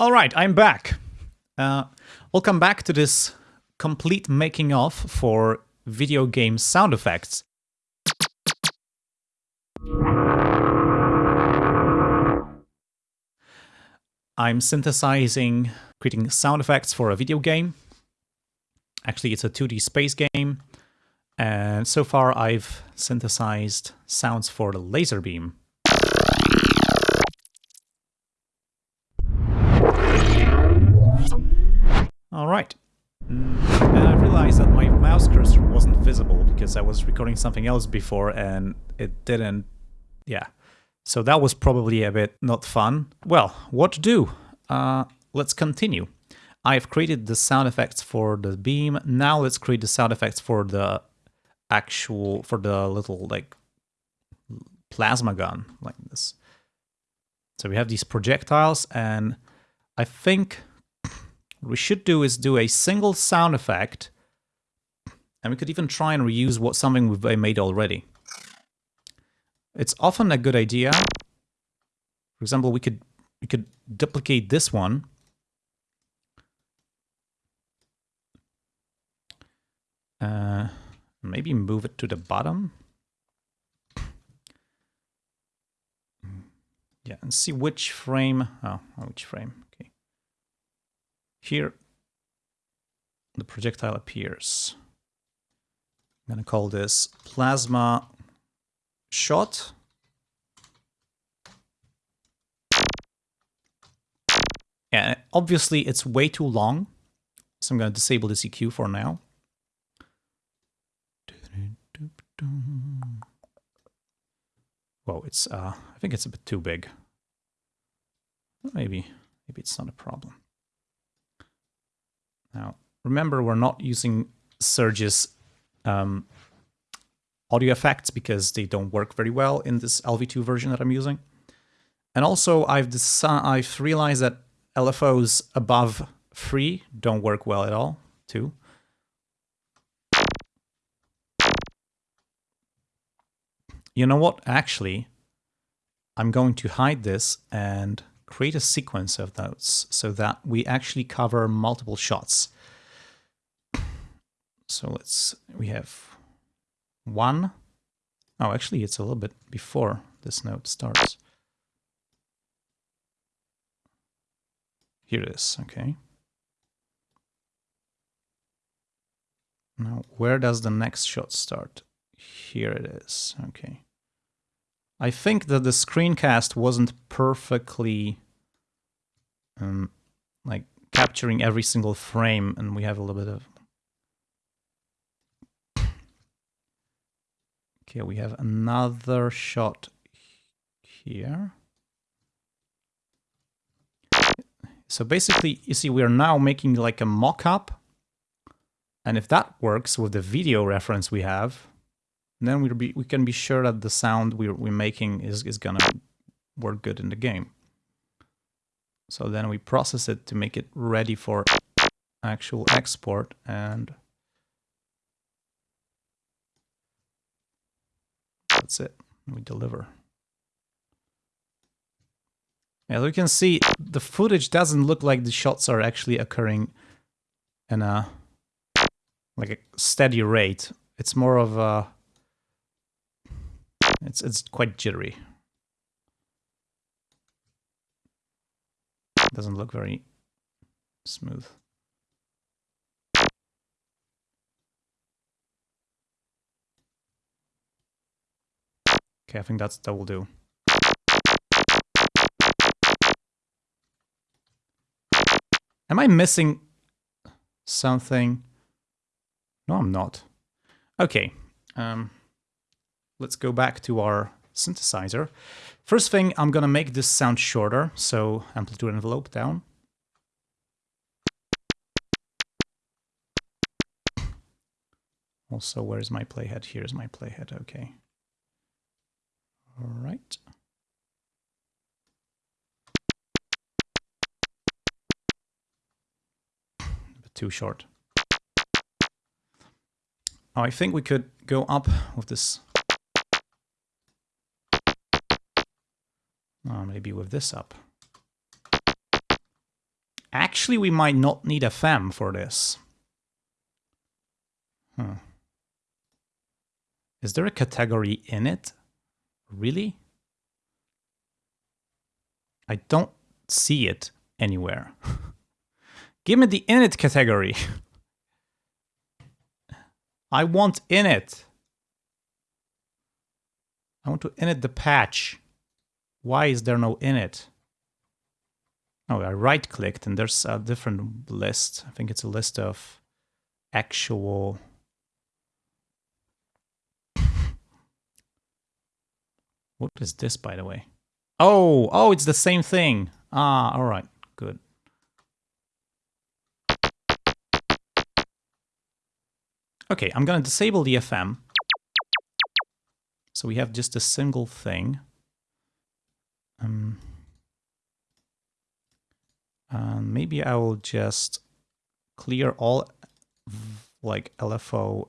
All right, I'm back. Uh, welcome back to this complete making of for video game sound effects. I'm synthesizing, creating sound effects for a video game. Actually, it's a 2D space game. And so far I've synthesized sounds for the laser beam. All right. And I realized that my mouse cursor wasn't visible because I was recording something else before and it didn't, yeah. So that was probably a bit not fun. Well, what to do? Uh, let's continue. I've created the sound effects for the beam. Now let's create the sound effects for the actual, for the little like plasma gun like this. So we have these projectiles and I think what we should do is do a single sound effect, and we could even try and reuse what something we've made already. It's often a good idea. For example, we could we could duplicate this one. Uh, maybe move it to the bottom. Yeah, and see which frame. Oh, which frame? Here, the projectile appears. I'm going to call this plasma shot. Yeah, obviously it's way too long, so I'm going to disable the EQ for now. Whoa, it's, uh, I think it's a bit too big. Maybe, maybe it's not a problem. Now, remember, we're not using Surge's um, audio effects because they don't work very well in this LV2 version that I'm using. And also, I've I've realized that LFOs above 3 don't work well at all, too. You know what? Actually, I'm going to hide this and create a sequence of those so that we actually cover multiple shots. So let's, we have one. Oh, actually it's a little bit before this note starts. Here it is, okay. Now, where does the next shot start? Here it is, okay. I think that the screencast wasn't perfectly um, like capturing every single frame and we have a little bit of okay we have another shot here. So basically you see we're now making like a mock-up. And if that works with the video reference we have then we be we can be sure that the sound we're, we're making is, is gonna work good in the game. So then we process it to make it ready for actual export and that's it. We deliver. As you can see, the footage doesn't look like the shots are actually occurring in a like a steady rate. It's more of a it's it's quite jittery. Doesn't look very smooth. Okay, I think that's that will do. Am I missing something? No, I'm not. Okay. Um, let's go back to our synthesizer. First thing, I'm gonna make this sound shorter, so amplitude envelope down. Also, where's my playhead? Here's my playhead, okay. All right. Too short. I think we could go up with this Oh, maybe with this up. Actually, we might not need FM for this. Huh. Is there a category in it? Really? I don't see it anywhere. Give me the init category. I want init. I want to init the patch. Why is there no init? Oh, I right-clicked and there's a different list. I think it's a list of actual... what is this, by the way? Oh, oh, it's the same thing. Ah, all right, good. Okay, I'm gonna disable the FM. So we have just a single thing. Um, and maybe I will just clear all like LFO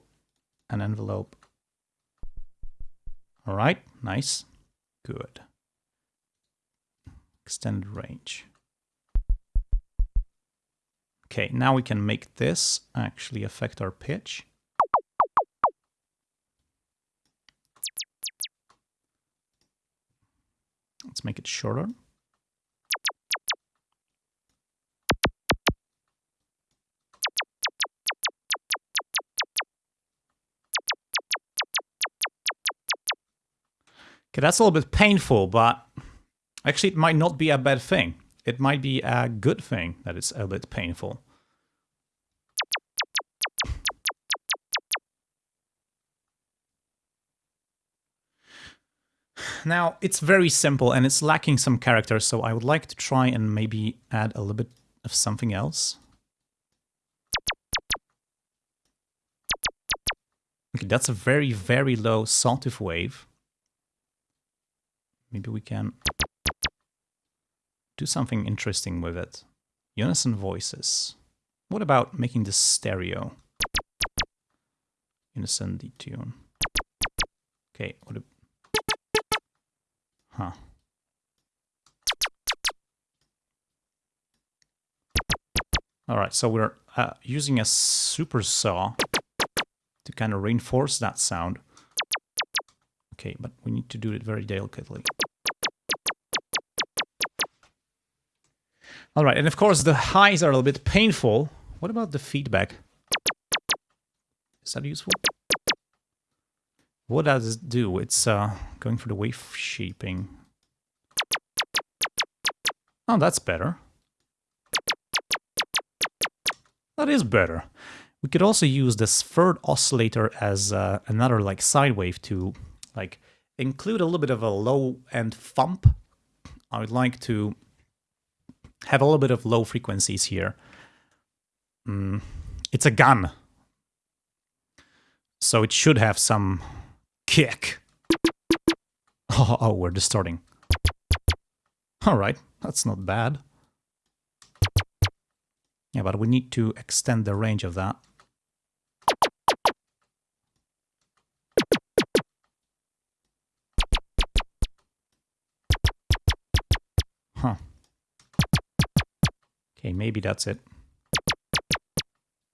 and envelope. All right, nice, good. Extended range. Okay, now we can make this actually affect our pitch. Let's make it shorter. Okay, that's a little bit painful, but actually it might not be a bad thing. It might be a good thing that it's a bit painful. Now, it's very simple and it's lacking some character, so I would like to try and maybe add a little bit of something else. Okay, that's a very, very low sawtooth wave. Maybe we can do something interesting with it. Unison voices. What about making this stereo? Unison detune. Okay, what Huh. All right, so we're uh, using a super saw to kind of reinforce that sound. Okay, but we need to do it very delicately. All right, and of course the highs are a little bit painful. What about the feedback? Is that useful? What does it do? It's uh, going for the wave shaping. Oh, that's better. That is better. We could also use this third oscillator as uh, another like side wave to like include a little bit of a low end thump. I would like to have a little bit of low frequencies here. Mm, it's a gun. So it should have some kick. Oh, oh, we're distorting. Alright, that's not bad. Yeah, but we need to extend the range of that. Huh. Okay, maybe that's it.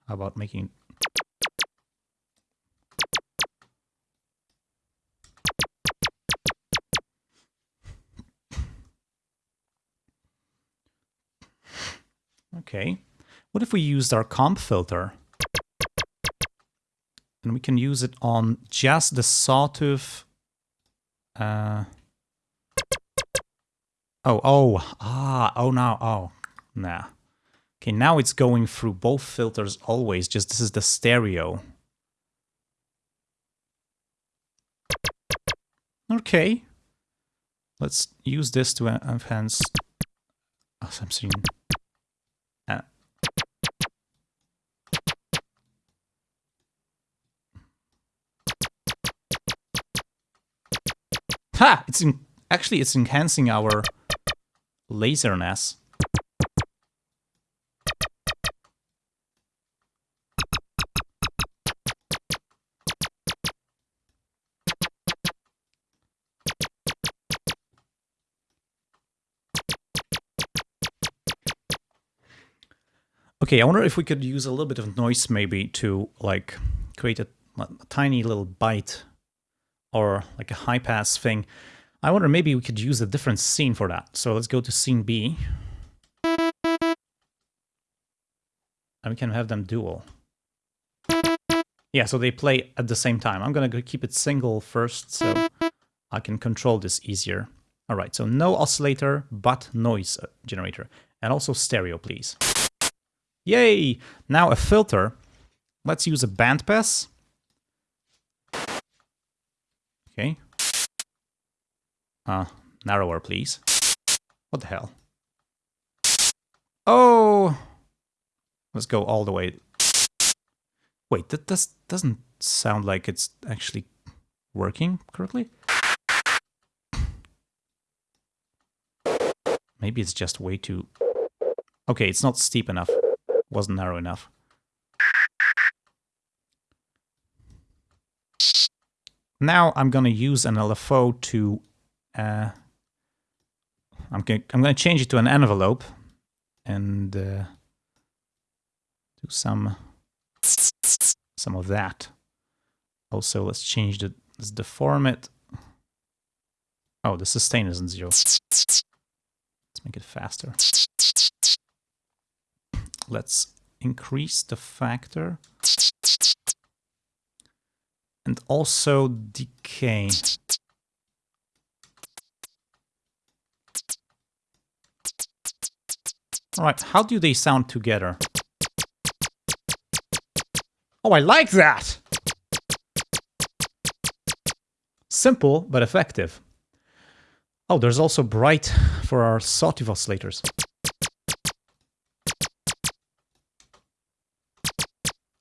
How about making Okay. What if we used our comb filter? And we can use it on just the sawtooth. Uh, oh, oh, ah, oh, now, oh, nah. Okay, now it's going through both filters always, just this is the stereo. Okay. Let's use this to enhance... Oh, I'm Ha! It's in, actually it's enhancing our laserness. Okay, I wonder if we could use a little bit of noise maybe to like create a, a tiny little bite or like a high pass thing. I wonder maybe we could use a different scene for that. So let's go to scene B. And we can have them dual. Yeah, so they play at the same time. I'm going to keep it single first so I can control this easier. All right, so no oscillator, but noise uh, generator. And also stereo, please. Yay! Now a filter. Let's use a bandpass. Okay. Uh, narrower, please. What the hell? Oh! Let's go all the way. Wait, that does, doesn't sound like it's actually working correctly. Maybe it's just way too... Okay, it's not steep enough. Wasn't narrow enough. Now I'm gonna use an LFO to... Uh, I'm, I'm gonna change it to an envelope and uh, do some some of that. Also, let's change the let's deform it. Oh, the sustain isn't zero. Let's make it faster. Let's increase the factor. And also decay. Alright, how do they sound together? Oh, I like that! Simple, but effective. Oh, there's also bright for our sawtooth oscillators.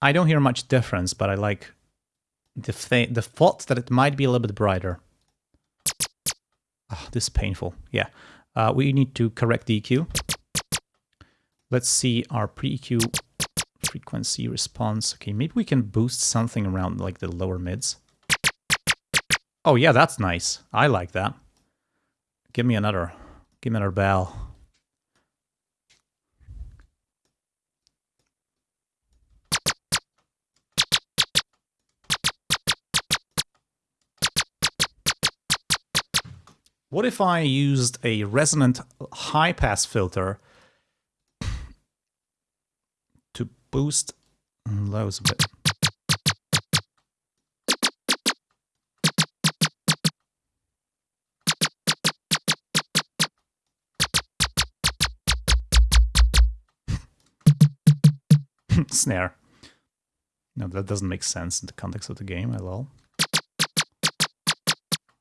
I don't hear much difference, but I like the, the thought that it might be a little bit brighter. Oh, this is painful. Yeah. Uh, we need to correct the EQ. Let's see our pre-EQ frequency response. Okay, maybe we can boost something around like the lower mids. Oh yeah, that's nice. I like that. Give me another. Give me another bell. What if I used a resonant high-pass filter to boost mm, lows a bit? Snare. No, that doesn't make sense in the context of the game at all.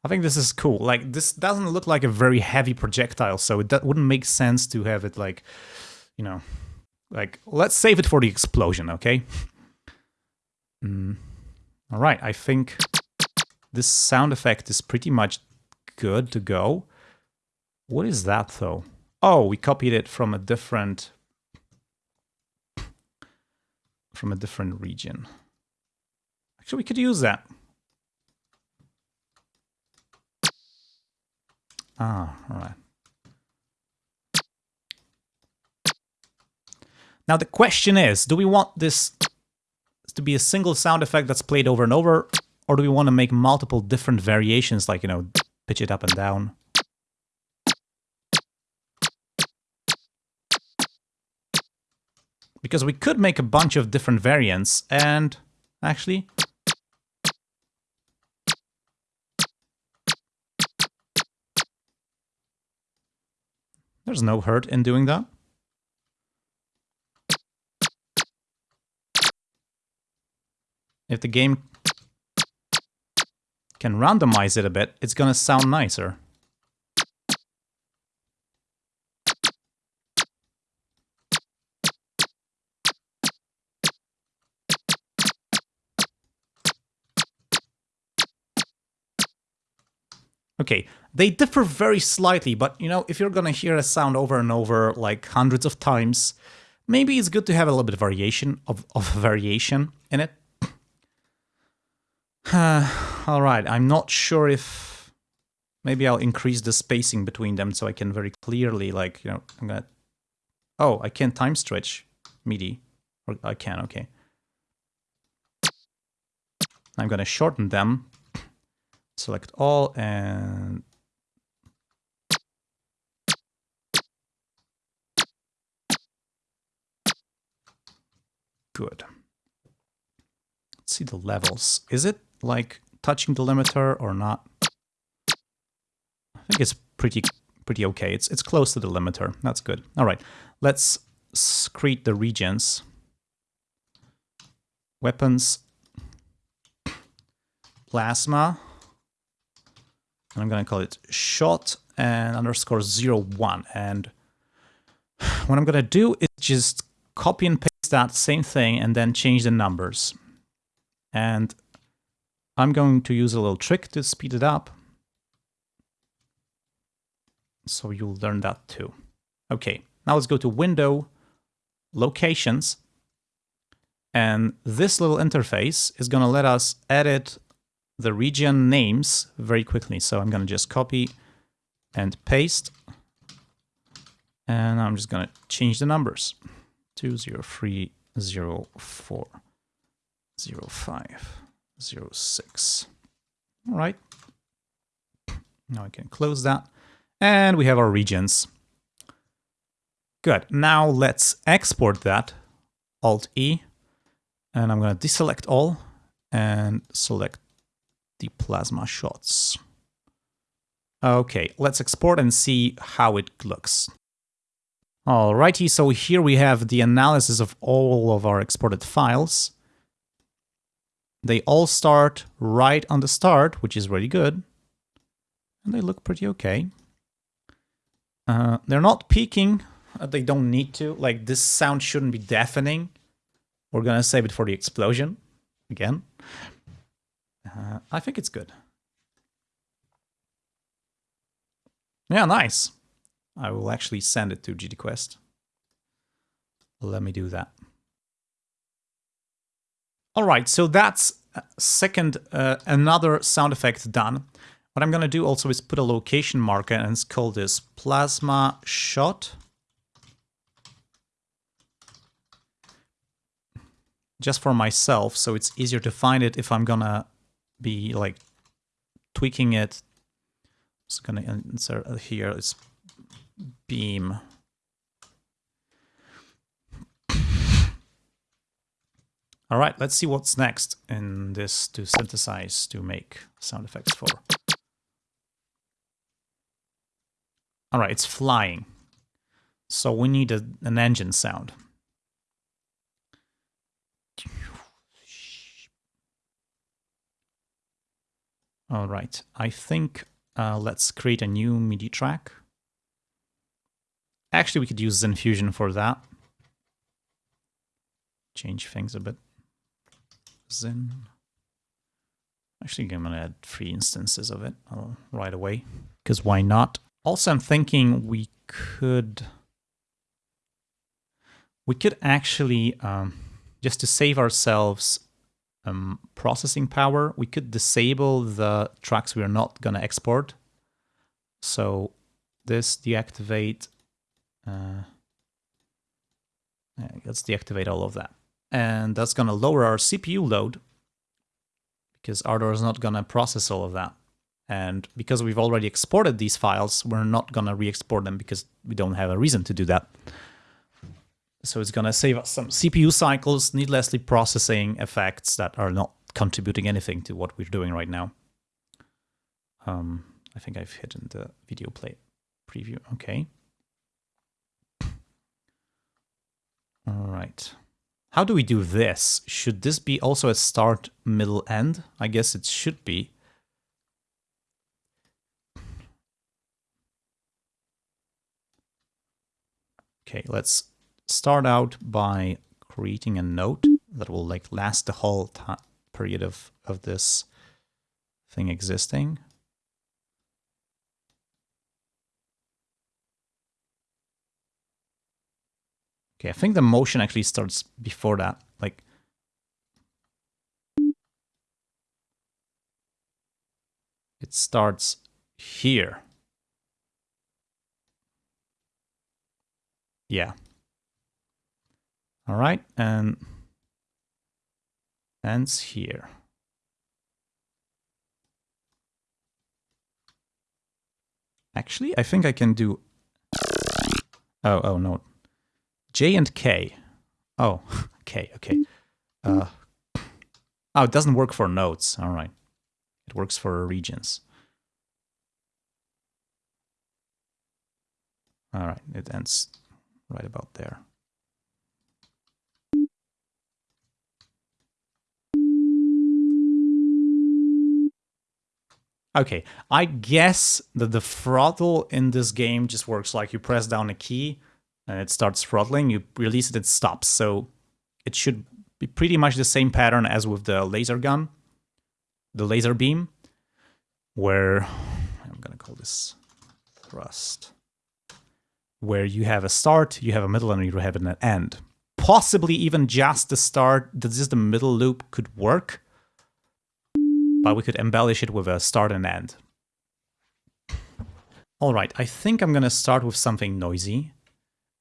I think this is cool. Like, this doesn't look like a very heavy projectile, so it wouldn't make sense to have it, like, you know, like, let's save it for the explosion, okay? Mm. All right, I think this sound effect is pretty much good to go. What is that, though? Oh, we copied it from a different... from a different region. Actually, we could use that. Ah, all right. Now the question is, do we want this to be a single sound effect that's played over and over, or do we want to make multiple different variations, like, you know, pitch it up and down? Because we could make a bunch of different variants, and actually, There's no hurt in doing that. If the game can randomize it a bit, it's gonna sound nicer. Okay, they differ very slightly, but you know, if you're gonna hear a sound over and over like hundreds of times, maybe it's good to have a little bit of variation of, of variation in it. All right, I'm not sure if maybe I'll increase the spacing between them so I can very clearly like, you know, I'm gonna, oh, I can't time stretch. MIDI. I can, okay. I'm to shorten them. Select all and good. Let's see the levels. Is it like touching the limiter or not? I think it's pretty pretty okay. It's it's close to the limiter. That's good. All right, let's create the regions. Weapons, plasma. I'm gonna call it shot and underscore zero one. And what I'm gonna do is just copy and paste that same thing and then change the numbers. And I'm going to use a little trick to speed it up. So you'll learn that too. Okay, now let's go to Window, Locations, and this little interface is going to let us edit the region names very quickly. So I'm going to just copy and paste, and I'm just going to change the numbers. 203040506. All right. Now I can close that. And we have our regions. Good. Now let's export that. Alt-E. And I'm going to deselect all and select the plasma shots. Okay, let's export and see how it looks. Alrighty, so here we have the analysis of all of our exported files. They all start right on the start, which is really good. And they look pretty okay. Uh, they're not peaking. Uh, they don't need to. Like, this sound shouldn't be deafening. We're gonna save it for the explosion. Again. Uh, I think it's good. Yeah, nice. I will actually send it to GDQuest. Let me do that. All right, so that's uh, second, uh, another sound effect done. What I'm going to do also is put a location marker and call this plasma shot. Just for myself, so it's easier to find it if I'm gonna be like tweaking it. Just gonna insert uh, here. It's beam. All right, let's see what's next in this to synthesize to make sound effects for. All right, it's flying. So we need a, an engine sound. All right, I think uh, let's create a new MIDI track. Actually, we could use Zyn-Fusion for that. Change things a bit. Zyn. Actually, I'm going to add three instances of it uh, right away, because why not? Also, I'm thinking we could... We could actually, um, just to save ourselves um, processing power, we could disable the tracks we are not going to export. So this deactivate uh, let's deactivate all of that. And that's going to lower our CPU load because Ardour is not going to process all of that. And because we've already exported these files, we're not going to re-export them because we don't have a reason to do that. So it's going to save us some CPU cycles, needlessly processing effects that are not contributing anything to what we're doing right now. Um, I think I've hidden the video play preview. Okay. All right. How do we do this? Should this be also a start, middle, end? I guess it should be. Okay, let's start out by creating a note that will like last the whole period of, of this thing existing. Okay, I think the motion actually starts before that. Like, it starts here. Yeah. All right, and ends here. Actually, I think I can do... Oh, oh, no. J and K. Oh, K, okay. Uh, oh, it doesn't work for nodes. All right. It works for regions. All right, it ends right about there. Okay, I guess that the throttle in this game just works like you press down a key and it starts throttling, you release it, it stops. So it should be pretty much the same pattern as with the laser gun, the laser beam, where I'm gonna call this thrust, where you have a start, you have a middle, and you have an end. Possibly even just the start, just the middle loop could work, but we could embellish it with a start and end. All right, I think I'm gonna start with something noisy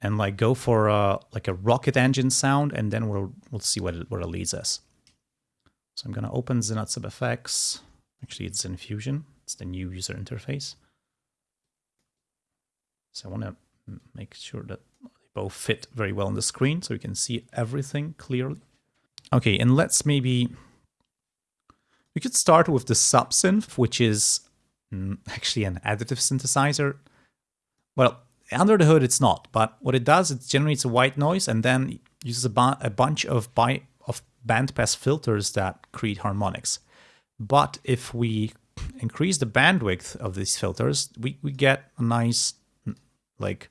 and like go for a, like a rocket engine sound, and then we'll we'll see what it, where it leads us. So I'm gonna open ZynAddSubFX. Actually, it's Zyn-Fusion. It's the new user interface. So I want to make sure that they both fit very well on the screen, so we can see everything clearly. Okay, and let's maybe we could start with the subsynth, which is mm, actually an additive synthesizer. Well, under the hood it's not, but what it does, it generates a white noise and then uses a, bu a bunch of, of bandpass filters that create harmonics. But if we increase the bandwidth of these filters, we, we get a nice, like,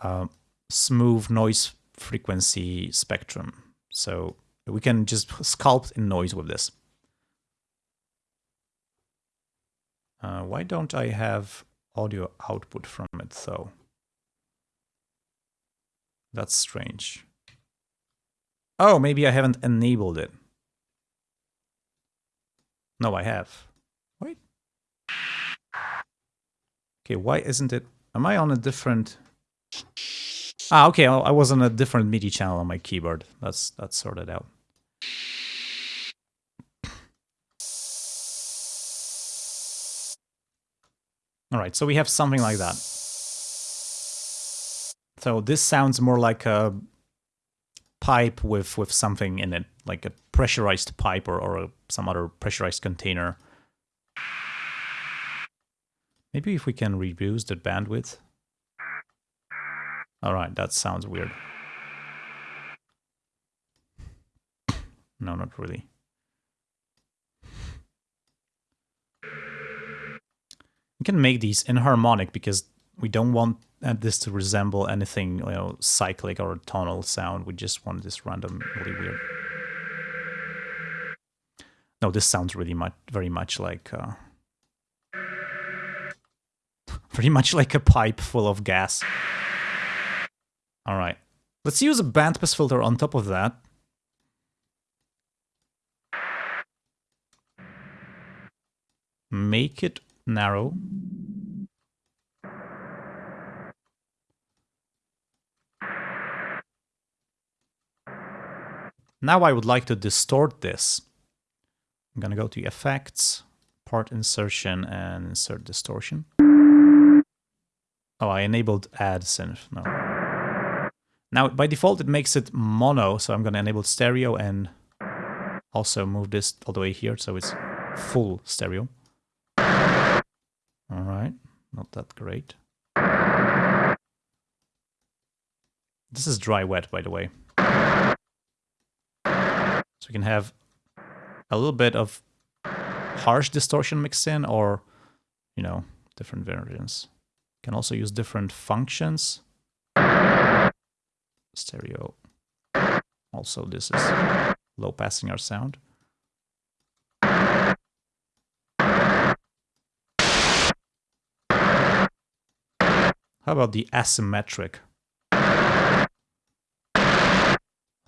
uh, smooth noise frequency spectrum. So we can just sculpt in noise with this. Uh, why don't I have audio output from it though? That's strange. Oh, maybe I haven't enabled it. No, I have. Wait. Okay, why isn't it... Am I on a different... Ah, okay, I was on a different MIDI channel on my keyboard. That's, that's sorted out. All right, so we have something like that. So this sounds more like a pipe with, with something in it, like a pressurized pipe or, or a, some other pressurized container. Maybe if we can reduce the bandwidth. All right, that sounds weird. No, not really. We can make these inharmonic because we don't want this to resemble anything, you know, cyclic or tonal sound. We just want this random, really weird. No, this sounds really much, very much like, uh, very much like a pipe full of gas. All right, let's use a bandpass filter on top of that. Make it narrow. Now I would like to distort this. I'm gonna go to Effects, Part Insertion, and Insert Distortion. Oh, I enabled Add Synth. No. Now, by default, it makes it mono, so I'm gonna enable stereo and also move this all the way here, so it's full stereo. All right, not that great. This is dry wet, by the way. So we can have a little bit of harsh distortion mixed in or, you know, different versions. Can also use different functions. Stereo. Also, this is low passing our sound. How about the asymmetric?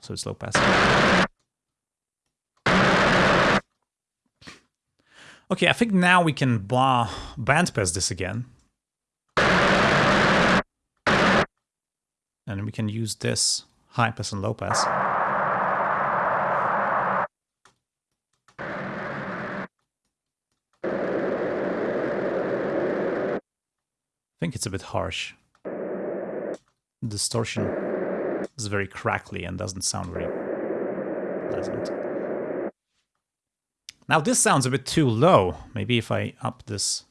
So it's low pass. Okay, I think now we can bandpass this again. And we can use this high pass and low pass. Think it's a bit harsh. Distortion is very crackly and doesn't sound very pleasant. Now this sounds a bit too low. Maybe if I up this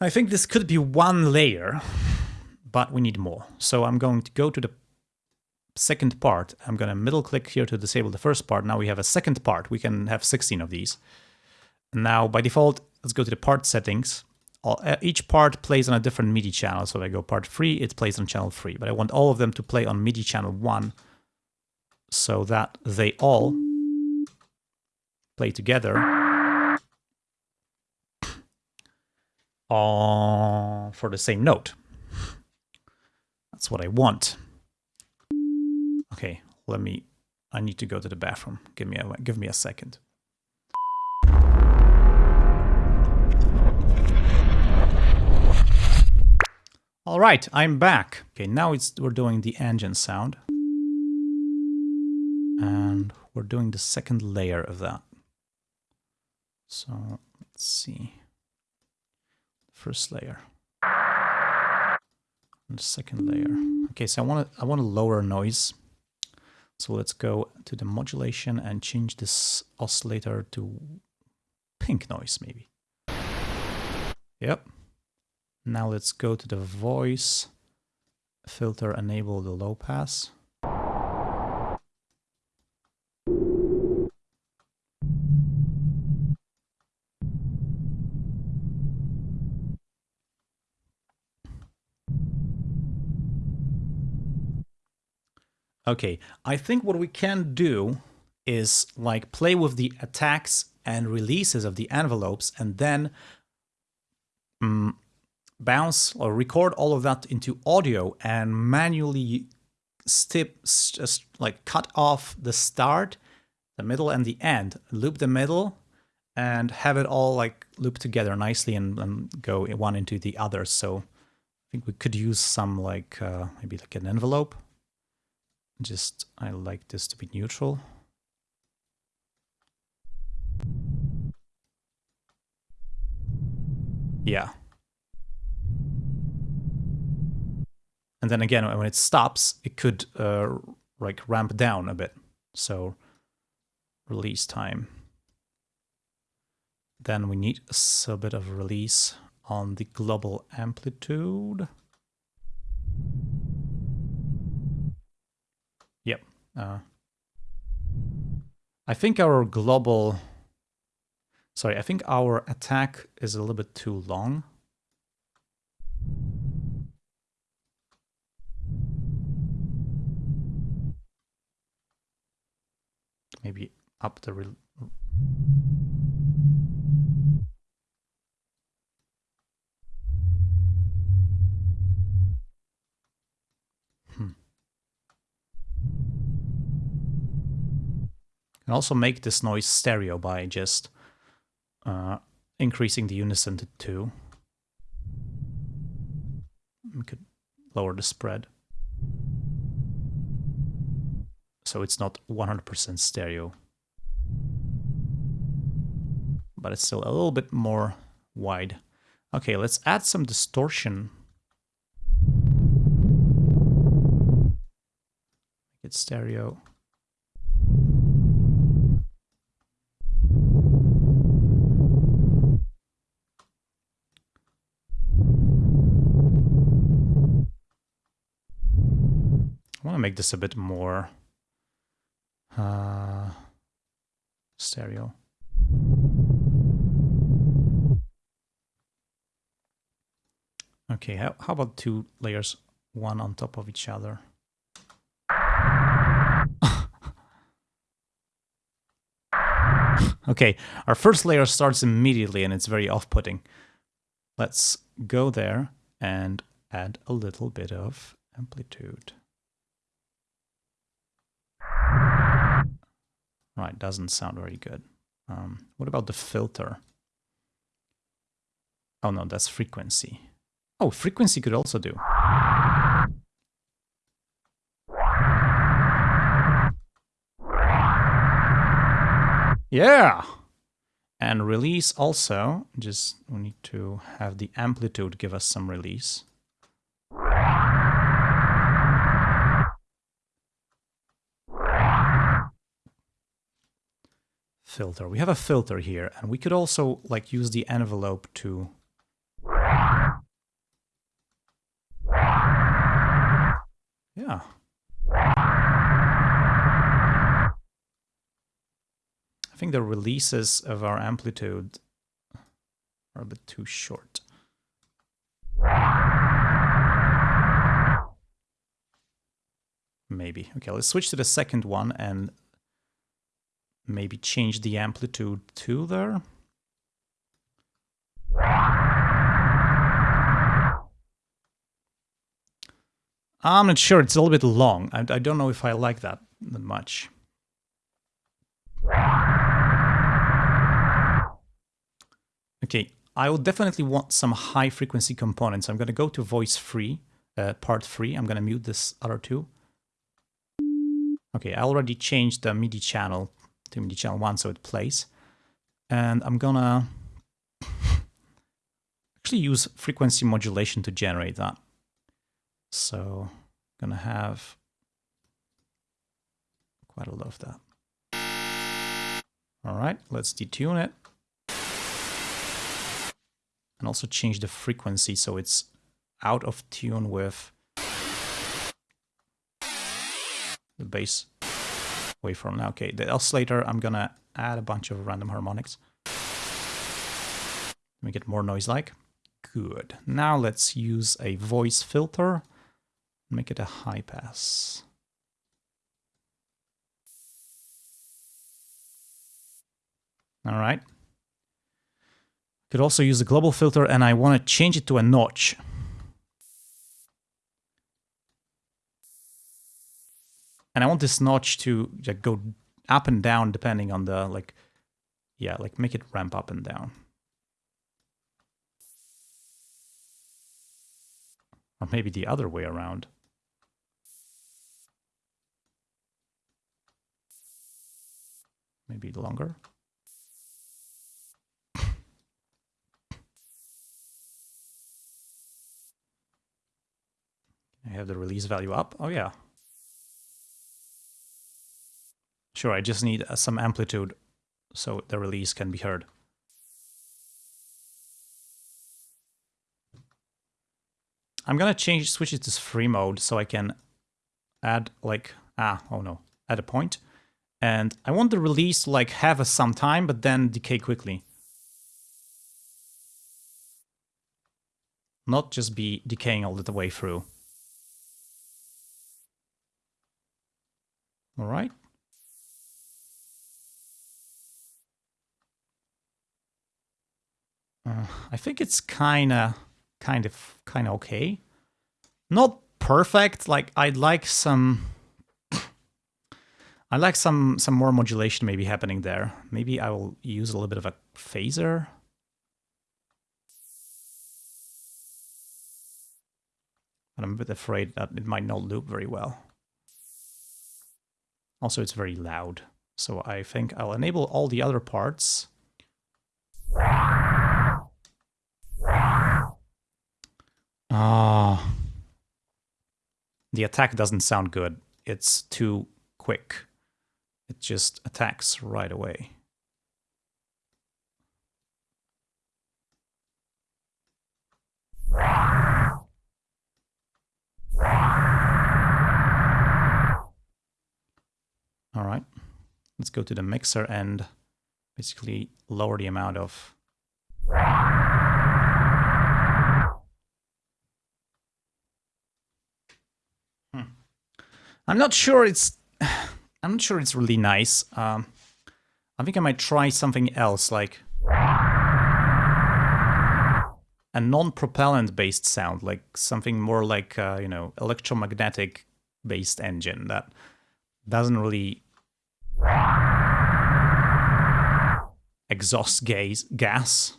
I think this could be one layer, but we need more. So I'm going to go to the second part. I'm going to middle click here to disable the first part. Now we have a second part. We can have 16 of these. Now by default, let's go to the part settings. Uh, each part plays on a different MIDI channel. So if I go part 3, it plays on channel 3. But I want all of them to play on MIDI channel 1 so that they all play together for the same note. That's what I want. Let me, I need to go to the bathroom. Give me a, give me a second. All right, I'm back. Okay, now it's we're doing the engine sound. And we're doing the second layer of that. So let's see first layer. And the second layer. Okay, so I want to I want to lower noise. So let's go to the modulation and change this oscillator to pink noise maybe. Yep. Now let's go to the voice filter, enable the low pass. Okay, I think what we can do is like play with the attacks and releases of the envelopes and then um, bounce or record all of that into audio and manually stip just like cut off the start, the middle and the end, loop the middle and have it all like loop together nicely and, and go one into the other. So I think we could use some like uh, maybe like an envelope just, I like this to be neutral. Yeah. And then again, when it stops, it could uh, like ramp down a bit. So release time. Then we need a bit of release on the global amplitude. Uh, I think our global... Sorry, I think our attack is a little bit too long. Maybe up the... can also make this noise stereo by just uh, increasing the unison to 2. We could lower the spread. So it's not 100% stereo. But it's still a little bit more wide. Okay, let's add some distortion. Make it stereo. Make this a bit more uh, stereo. Okay, how, how about two layers, one on top of each other? okay, our first layer starts immediately and it's very off-putting. Let's go there and add a little bit of amplitude. Right, doesn't sound very good. Um, what about the filter? Oh no, that's frequency. Oh, frequency could also do. Yeah! And release also, just we need to have the amplitude give us some release. Filter. We have a filter here, and we could also like use the envelope to Yeah. I think the releases of our amplitude are a bit too short. Maybe. Okay, let's switch to the second one and maybe change the amplitude to there. I'm not sure. It's a little bit long. I, I don't know if I like that much. Okay, I will definitely want some high frequency components. I'm going to go to voice free, uh, part free. I'm going to mute this other two. Okay, I already changed the MIDI channel to channel 1 so it plays. And I'm to actually use frequency modulation to generate that. So I'm gonna have quite a lot of that. All right, let's detune it. And also change the frequency so it's out of tune with the bass waveform. Now, okay, the oscillator, I'm gonna add a bunch of random harmonics. Let me get more noise-like. Good. Now let's use a voice filter Make it a high pass. All right. Could also use a global filter and I want to change it to a notch. And I want this notch to like, go up and down depending on the like, yeah, like make it ramp up and down. Or maybe the other way around. maybe longer. I have the release value up. Oh yeah. Sure, I just need uh, some amplitude so the release can be heard. I'm gonna change switch it to free mode so I can add like ah oh no add a point and I want the release to like have a some time, but then decay quickly. Not just be decaying all the way through. All right. I think it's kind of, kind of, kind of okay. Not perfect. Like I'd like some I like some some more modulation maybe happening there. Maybe I will use a little bit of a phaser. But I'm a bit afraid that it might not loop very well. Also, it's very loud. So I think I'll enable all the other parts. Ah. The attack doesn't sound good. It's too quick it just attacks right away. All right, let's go to the mixer and basically lower the amount of I'm not sure it's I'm not sure it's really nice. Um, I think I might try something else, like a non-propellant based sound, like something more like, uh, you know, electromagnetic based engine that doesn't really exhaust gas. gas.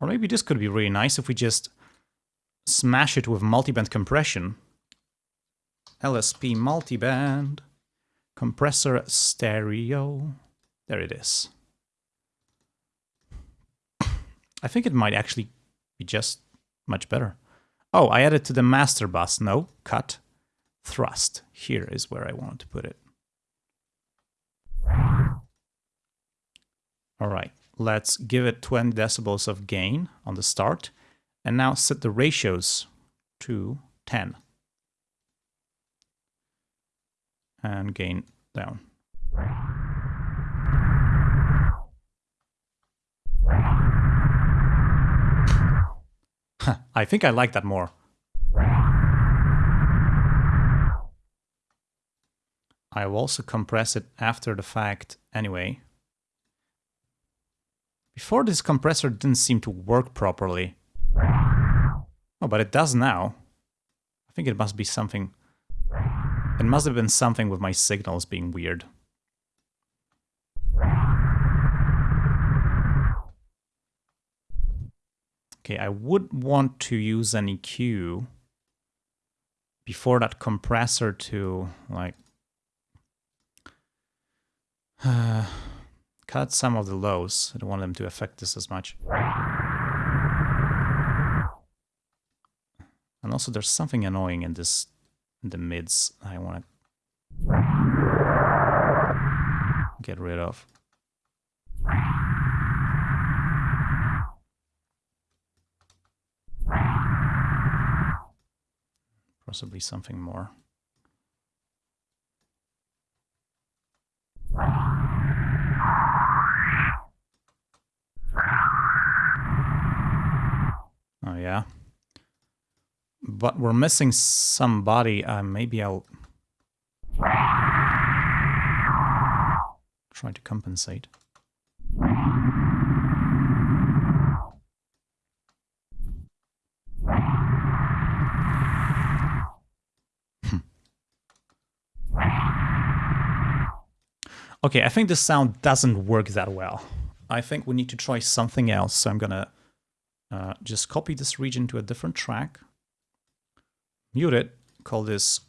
Or maybe this could be really nice if we just smash it with multiband compression. LSP multiband, compressor stereo. There it is. I think it might actually be just much better. Oh, I added to the master bus. No, cut, thrust. Here is where I want to put it. All right, let's give it 20 decibels of gain on the start. And now set the ratios to 10. And gain down. I think I like that more. I will also compress it after the fact anyway. Before this compressor didn't seem to work properly. Oh, but it does now. I think it must be something... It must have been something with my signals being weird. Okay, I would want to use an EQ before that compressor to, like, uh, cut some of the lows. I don't want them to affect this as much. And also there's something annoying in this, in the mids I want to get rid of. Possibly something more. Yeah. But we're missing somebody. Uh, maybe I'll try to compensate. Okay, I think the sound doesn't work that well. I think we need to try something else. So I'm gonna uh, just copy this region to a different track, mute it, call this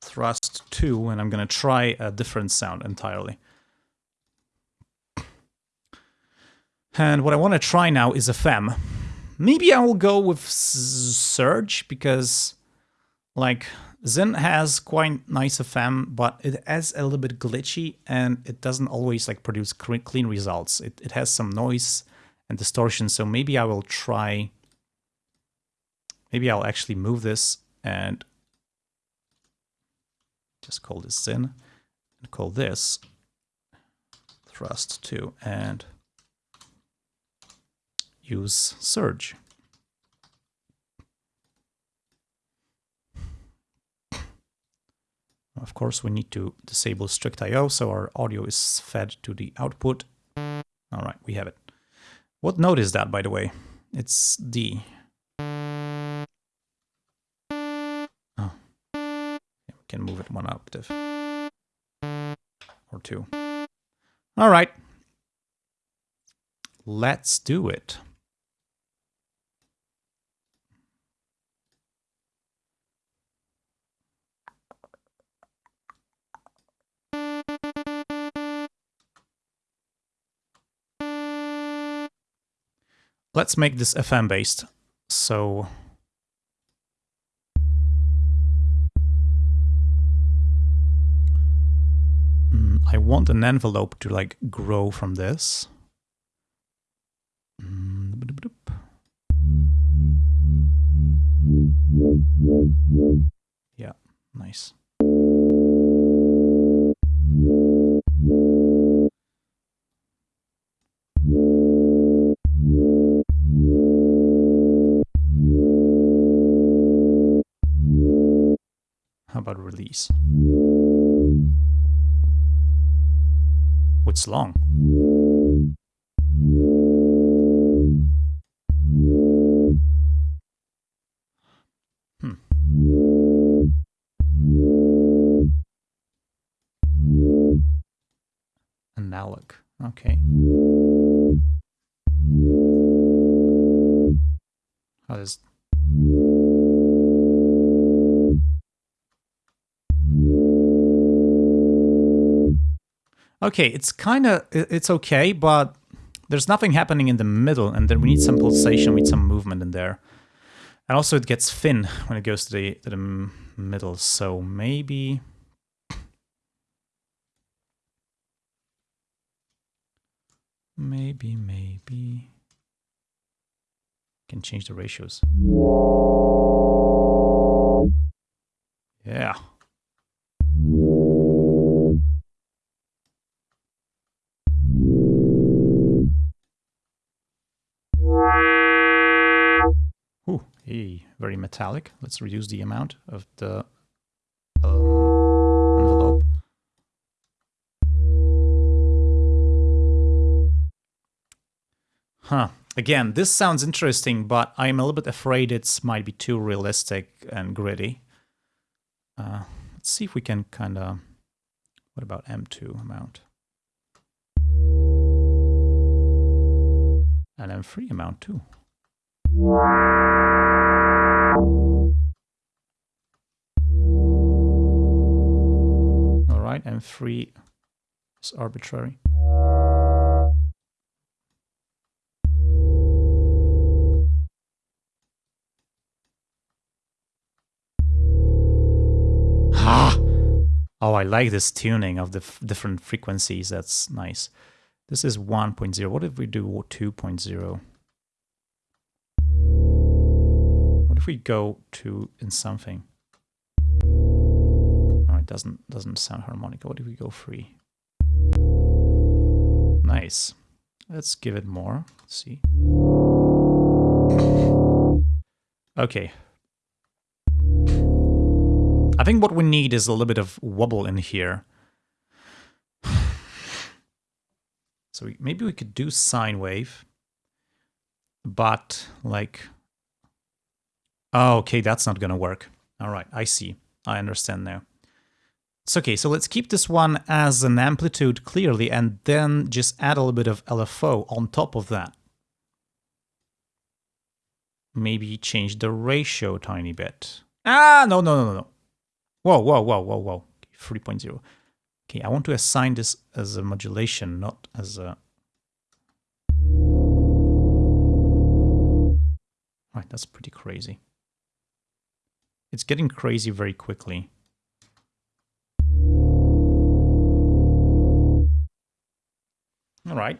thrust 2, and I'm gonna try a different sound entirely. And what I want to try now is FM. Maybe I will go with Surge because like Zyn has quite nice FM, but it is a little bit glitchy and it doesn't always like produce clean results. It, it has some noise and distortion, so maybe I will try... Maybe I'll actually move this and just call this Zyn and call this thrust 2 and use surge. Of course, we need to disable strict I.O. so our audio is fed to the output. All right, we have it. What note is that, by the way? It's D. Oh. we can move it one octave. Or two. All right. Let's do it. Let's make this FM based. So mm, I want an envelope to like grow from this. Mm, yeah, nice. Release? What's long? Okay, it's kind of, it's okay, but there's nothing happening in the middle, and then we need some pulsation, we need some movement in there. And also it gets thin when it goes to the, to the middle, so maybe... Maybe, maybe... Can change the ratios. Yeah. Very metallic. Let's reduce the amount of the um, envelope. Huh. Again, this sounds interesting, but I'm a little bit afraid it might be too realistic and gritty. Uh, let's see if we can kind of... What about M2 amount? And M3 amount too. Right, M3 is arbitrary. Ah! Oh, I like this tuning of the different frequencies. That's nice. This is 1.0. What if we do 2.0? What if we go to in something? Doesn't doesn't sound harmonica. What if we go free? Nice. Let's give it more. Let's see. Okay, I think what we need is a little bit of wobble in here. So we, maybe we could do sine wave, but like, oh, okay, that's not gonna work. All right, I see. I understand now. It's okay, so let's keep this one as an amplitude clearly and then just add a little bit of LFO on top of that. Maybe change the ratio tiny bit. Ah, no, no, no, no. Whoa, whoa, whoa, whoa, whoa. 3.0. Okay, I want to assign this as a modulation, not as a... Right, that's pretty crazy. It's getting crazy very quickly. All right.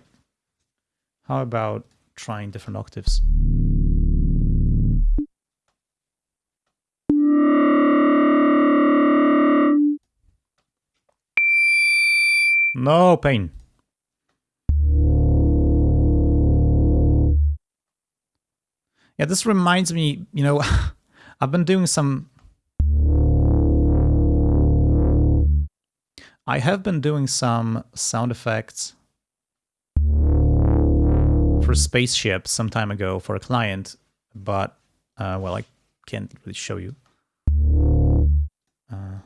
How about trying different octaves? No pain. Yeah, this reminds me, you know, I've been doing some... I have been doing some sound effects for spaceship some time ago for a client, but, uh, well, I can't really show you. Uh,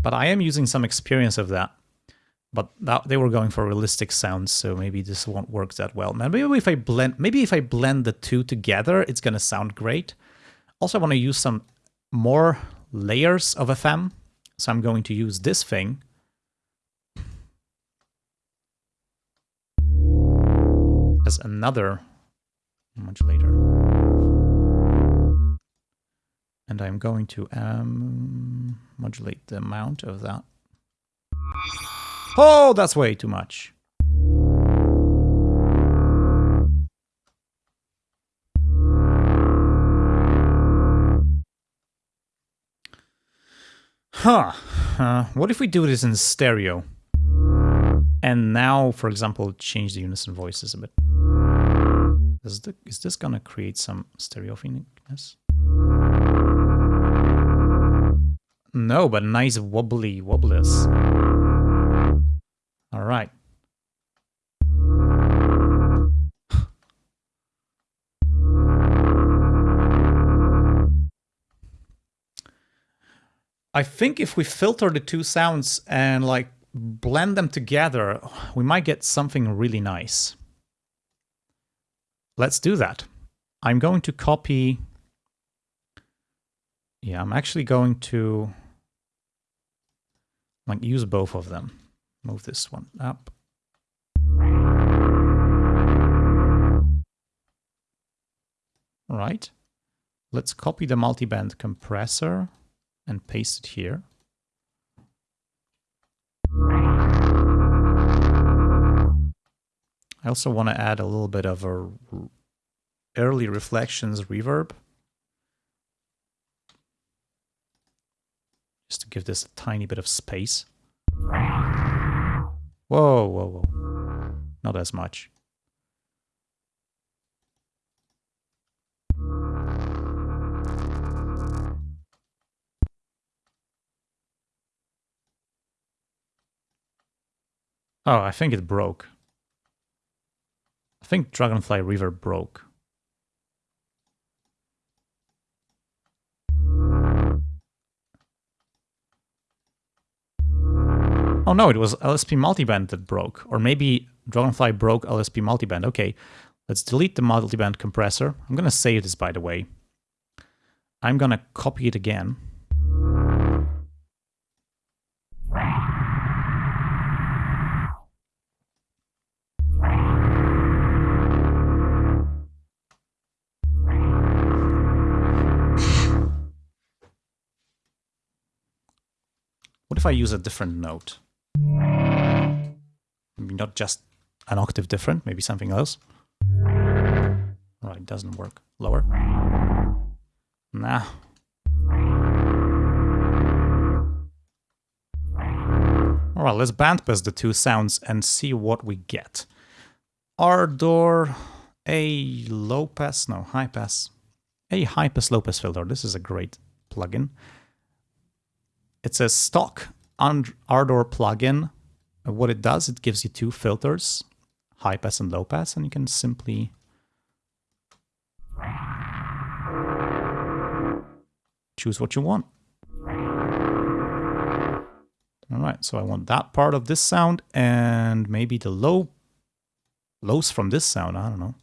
But I am using some experience of that. But that, they were going for realistic sounds, so maybe this won't work that well. Maybe if I blend, maybe if I blend the two together, it's gonna sound great. Also, I want to use some more layers of FM, so I'm going to use this thing. As another modulator and I'm going to um, modulate the amount of that. Oh, that's way too much. Huh. Uh, what if we do this in stereo? And now, for example, change the unison voices a bit. Is, the, is this gonna create some stereo phonicness? No, but nice wobbly wobblers. All right. I think if we filter the two sounds and like blend them together, we might get something really nice. Let's do that. I'm going to copy. Yeah, I'm actually going to like use both of them. Move this one up. Right. Let's copy the multiband compressor and paste it here. I also want to add a little bit of a early reflections reverb. Just to give this a tiny bit of space. Whoa, whoa, whoa. Not as much. Oh, I think it broke. I think Dragonfly Reverb broke. Oh no, it was LSP multiband that broke. Or maybe Dragonfly broke LSP multiband. Okay, let's delete the multiband compressor. I'm to save this, by the way. I'm to copy it again. What if I use a different note? Maybe not just an octave different, maybe something else. Right, doesn't work. Lower. Nah. All right, let's bandpass the two sounds and see what we get. Ardour, a low pass, no, high pass. A high pass, low pass filter. This is a great plugin. It's a stock Ardour plugin. Uh, what it does, it gives you two filters, high pass and low pass, and you can simply choose what you want. All right, so I want that part of this sound and maybe the low lows from this sound, I don't know.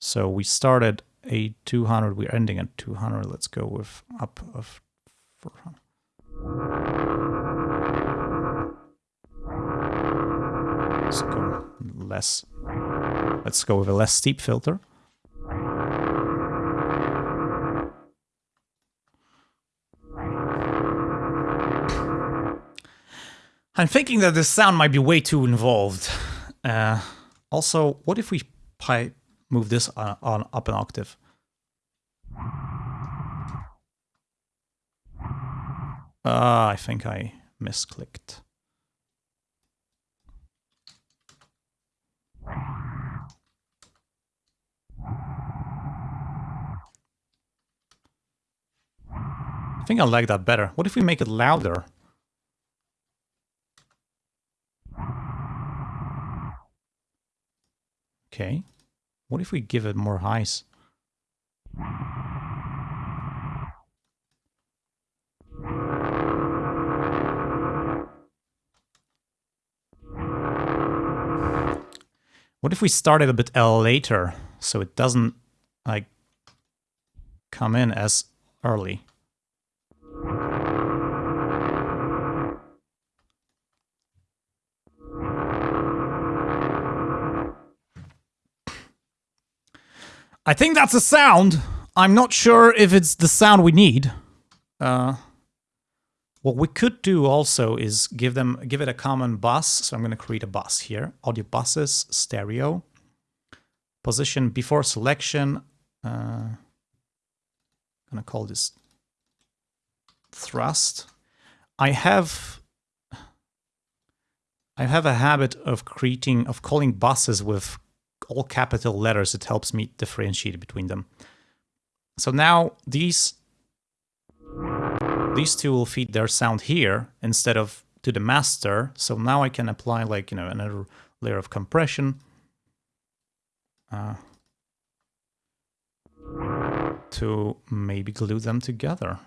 So we started a 200, we're ending at 200. Let's go with up of 400. Let's go less. Let's go with a less steep filter. I'm thinking that this sound might be way too involved. Uh, also, what if we move this on, on up an octave? Ah, I think I misclicked. I think I like that better. What if we make it louder? Okay. What if we give it more highs? What if we start it a bit later so it doesn't like come in as early? I think that's a sound. I'm not sure if it's the sound we need. Uh, what we could do also is give them give it a common bus. So I'm going to create a bus here. Audio buses, stereo. Position before selection. Uh, I'm going to call this thrust. I have I have a habit of creating of calling buses with all capital letters. It helps me differentiate between them. So now these these two will feed their sound here instead of to the master. So now I can apply like, you know, another layer of compression. Uh, to maybe glue them together.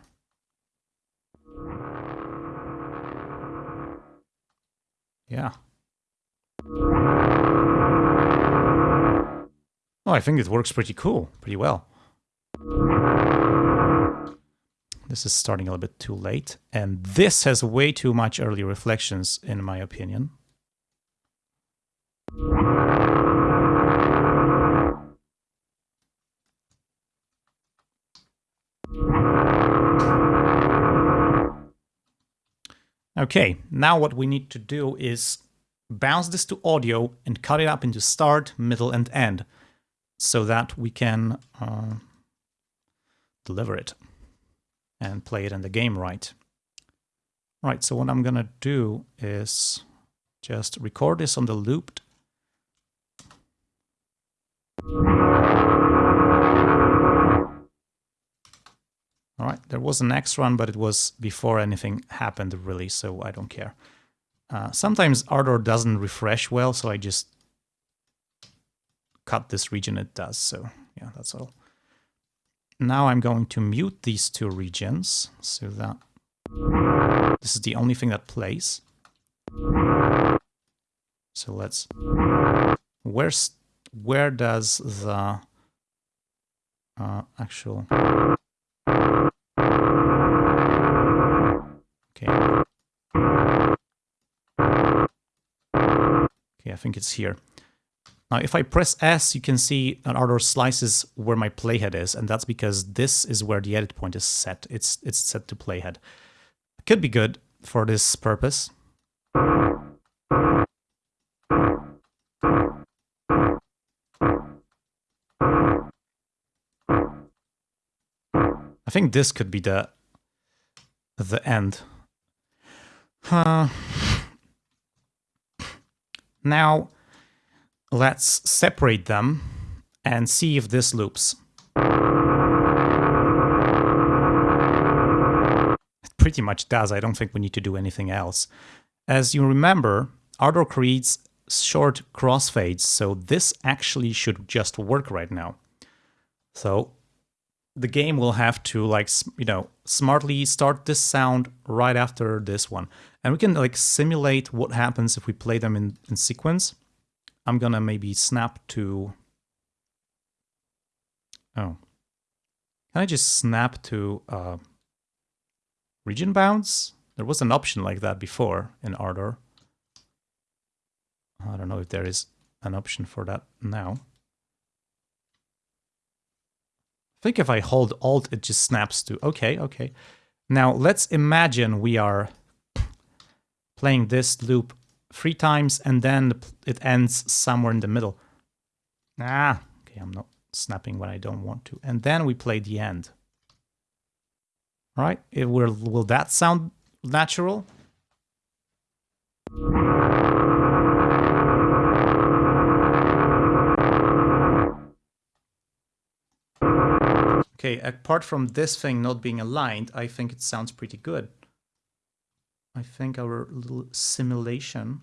Yeah. Oh, I think it works pretty cool, pretty well. This is starting a little bit too late, and this has way too much early reflections, in my opinion. Okay, now what we need to do is bounce this to audio and cut it up into start, middle, and end so that we can uh, deliver it and play it in the game right. Right, so what I'm gonna do is just record this on the looped. All right, there was an next run, but it was before anything happened really, so I don't care. Uh, sometimes Ardour doesn't refresh well, so I just cut this region it does, so yeah, that's all. Now I'm going to mute these two regions, so that this is the only thing that plays. So let's... Where's... Where does the uh, actual Okay. Okay, I think it's here. Now, if I press S, you can see an Ardour slices where my playhead is, and that's because this is where the edit point is set. It's it's set to playhead. Could be good for this purpose. I think this could be the the end uh, now, let's separate them and see if this loops. It pretty much does. I don't think we need to do anything else. As you remember, Ardour creates short crossfades, so this actually should just work right now. So the game will have to like you know smartly start this sound right after this one and we can like simulate what happens if we play them in, in sequence i'm gonna maybe snap to oh can i just snap to uh region bounds? There was an option like that before in ardour i don't know if there is an option for that now. I think if I hold Alt, it just snaps to, okay, okay. Now let's imagine we are playing this loop three times and then it ends somewhere in the middle. Ah, okay, I'm not snapping when I don't want to. And then we play the end. All right, it will, will that sound natural? Okay, apart from this thing not being aligned, I think it sounds pretty good. I think our little simulation...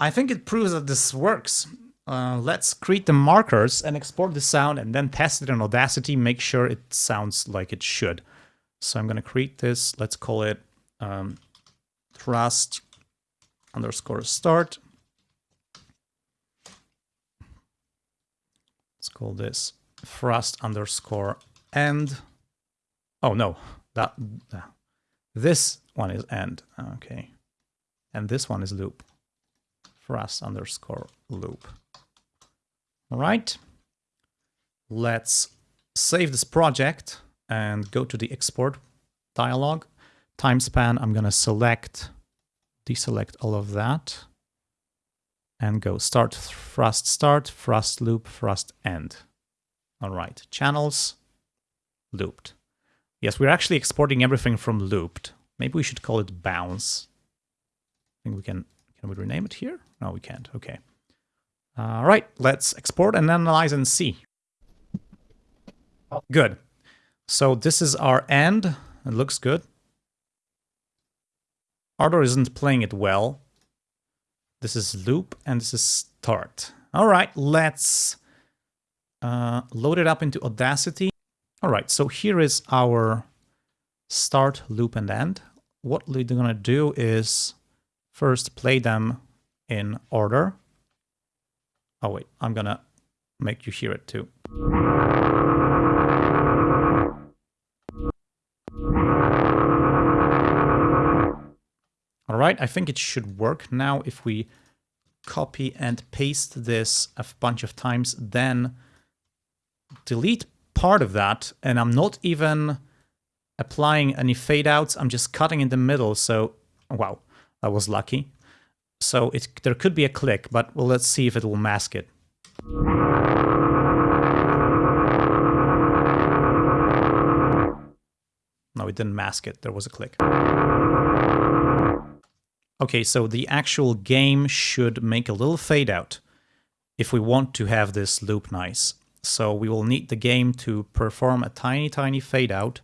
I think it proves that this works. Uh, let's create the markers and export the sound and then test it in Audacity, make sure it sounds like it should. So I'm going to create this, let's call it um, thrust underscore start. Let's call this thrust underscore end. Oh no, that, that this one is end. Okay, and this one is loop. Thrust underscore loop. All right. Let's save this project and go to the export dialog. Time span, I'm going to select, deselect all of that and go start thrust start, thrust loop, thrust end. All right, channels, looped. Yes, we're actually exporting everything from looped. Maybe we should call it bounce. I think we can, can we rename it here? No, we can't, okay. All right, let's export and analyze and see. Good. So this is our end. It looks good. Ardour isn't playing it well. This is loop and this is start. All right, let's uh, load it up into Audacity. All right, so here is our start, loop, and end. What we're gonna do is first play them in order. Oh wait, I'm gonna make you hear it too. All right, I think it should work now if we copy and paste this a bunch of times, then delete part of that, and I'm not even applying any fade outs, I'm just cutting in the middle, so wow, that was lucky. So it, there could be a click, but well, let's see if it will mask it. No, it didn't mask it, there was a click. Okay, so the actual game should make a little fade out if we want to have this loop nice. So we will need the game to perform a tiny, tiny fade out.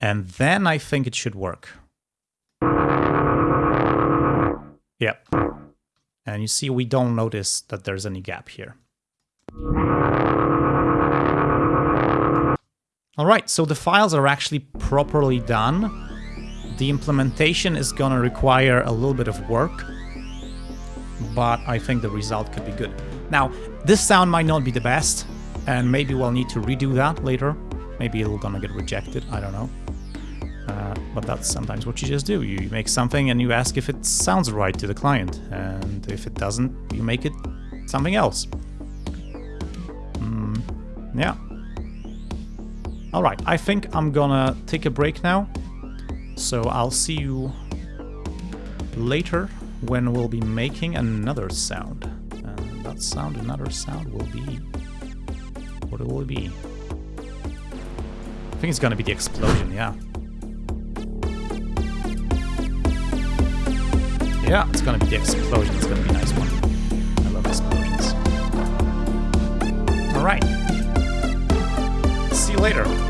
And then I think it should work. Yep. And you see we don't notice that there's any gap here. Alright, so the files are actually properly done. The implementation is gonna require a little bit of work, but I think the result could be good. Now, this sound might not be the best, and maybe we'll need to redo that later. Maybe it'll gonna get rejected, I don't know. Uh, but that's sometimes what you just do. You make something and you ask if it sounds right to the client, and if it doesn't, you make it something else. Mm, yeah. Alright, I think I'm gonna take a break now. So I'll see you later when we'll be making another sound. Sound, another sound will be... What will it be? I think it's gonna be the explosion, yeah. Yeah, it's gonna be the explosion. It's gonna be a nice one. I love explosions. Alright. See you later.